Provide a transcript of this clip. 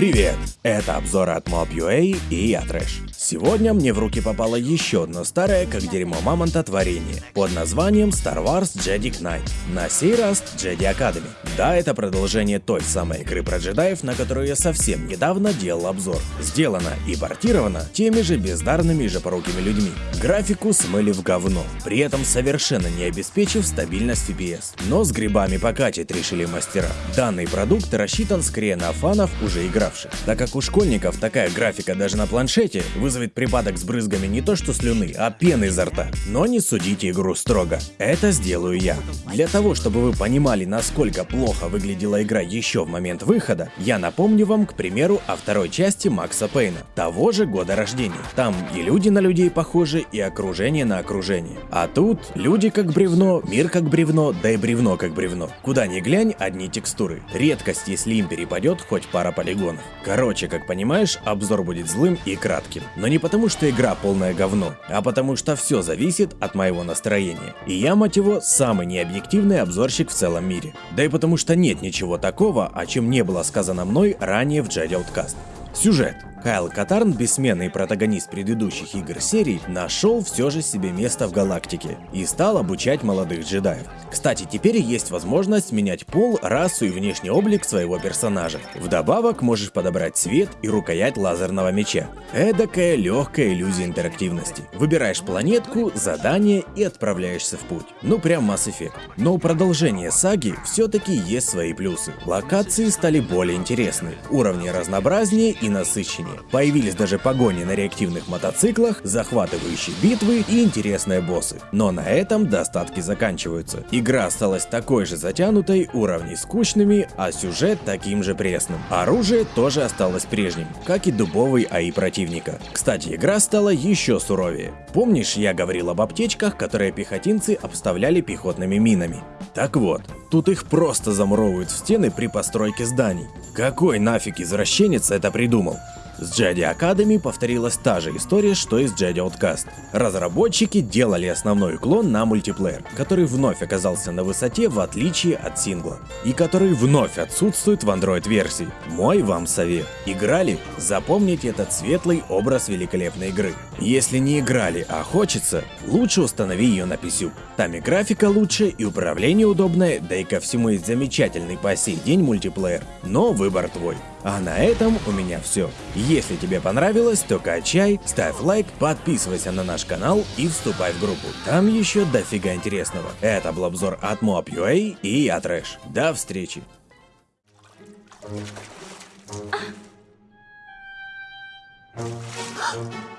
Привет! Это обзор от Mob.ua и я Трэш. Сегодня мне в руки попало еще одно старое, как дерьмо мамонта, творение под названием Star Wars Jedi Knight. На сей раз Jedi Academy. Да, это продолжение той самой игры про джедаев, на которую я совсем недавно делал обзор. Сделано и портировано теми же бездарными и жопорукими людьми. Графику смыли в говно, при этом совершенно не обеспечив стабильность FPS. Но с грибами покатить решили мастера. Данный продукт рассчитан скорее на фанов, уже игравших. Так как у школьников такая графика даже на планшете вызывает вызовет припадок с брызгами не то что слюны, а пены изо рта. Но не судите игру строго. Это сделаю я. Для того, чтобы вы понимали, насколько плохо выглядела игра еще в момент выхода, я напомню вам, к примеру, о второй части Макса Пейна, того же года рождения. Там и люди на людей похожи, и окружение на окружение. А тут люди как бревно, мир как бревно, да и бревно как бревно. Куда ни глянь, одни текстуры. Редкость, если им перепадет хоть пара полигонов. Короче, как понимаешь, обзор будет злым и кратким. Но не потому, что игра полное говно, а потому что все зависит от моего настроения. И я, мать его, самый необъективный обзорщик в целом мире. Да и потому что нет ничего такого, о чем не было сказано мной ранее в Jedi Outcast. Сюжет. Кайл Катарн, бессменный протагонист предыдущих игр серии, нашел все же себе место в галактике и стал обучать молодых джедаев. Кстати, теперь есть возможность менять пол, расу и внешний облик своего персонажа. Вдобавок можешь подобрать цвет и рукоять лазерного меча. Эдакая легкая иллюзия интерактивности. Выбираешь планетку, задание и отправляешься в путь. Ну прям Mass Effect. Но у продолжения саги все-таки есть свои плюсы. Локации стали более интересны, уровни разнообразнее и насыщеннее уровне. Появились даже погони на реактивных мотоциклах, захватывающие битвы и интересные боссы. Но на этом достатки заканчиваются. Игра осталась такой же затянутой, уровни скучными, а сюжет таким же пресным. Оружие тоже осталось прежним, как и дубовый АИ противника. Кстати, игра стала еще суровее. Помнишь, я говорил об аптечках, которые пехотинцы обставляли пехотными минами? Так вот, тут их просто замуровывают в стены при постройке зданий. Какой нафиг извращенец это придумал? С Jedi Academy повторилась та же история, что и с Jedi Outcast. Разработчики делали основной уклон на мультиплеер, который вновь оказался на высоте в отличие от сингла, и который вновь отсутствует в Android-версии. Мой вам совет. Играли? Запомните этот светлый образ великолепной игры. Если не играли, а хочется, лучше установи ее на PC. Там и графика лучше, и управление удобное, да и ко всему есть замечательный по сей день мультиплеер. Но выбор твой. А на этом у меня все. Если тебе понравилось, то качай, ставь лайк, подписывайся на наш канал и вступай в группу. Там еще дофига интересного. Это был обзор от Mob.ua и я Трэш. До встречи. Ah.